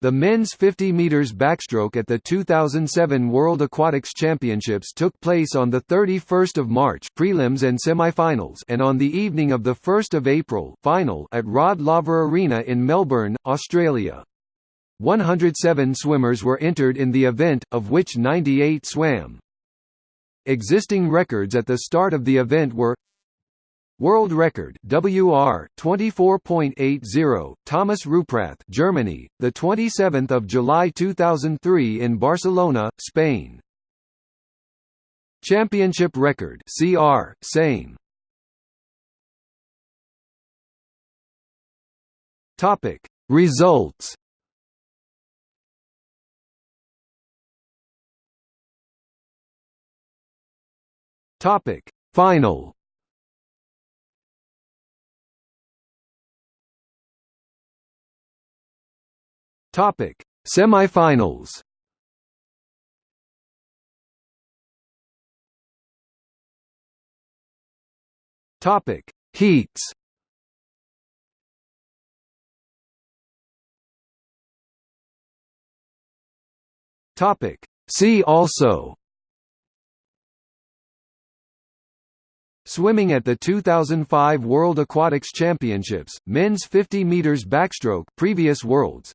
The men's 50 meters backstroke at the 2007 World Aquatics Championships took place on the 31st of March, prelims and semifinals, and on the evening of the 1st of April, final at Rod Laver Arena in Melbourne, Australia. 107 swimmers were entered in the event, of which 98 swam. Existing records at the start of the event were World record WR 24.80 Thomas Rupprath Germany the 27th of July 2003 in Barcelona Spain. Championship record CR same. Topic Results. Topic Final Topic: Semifinals. Topic: Heats. Topic: See also. Swimming at the 2005 World Aquatics Championships, men's 50 meters backstroke, previous worlds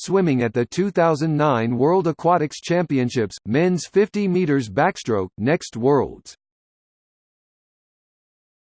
swimming at the 2009 World Aquatics Championships, men's 50 meters backstroke, next Worlds.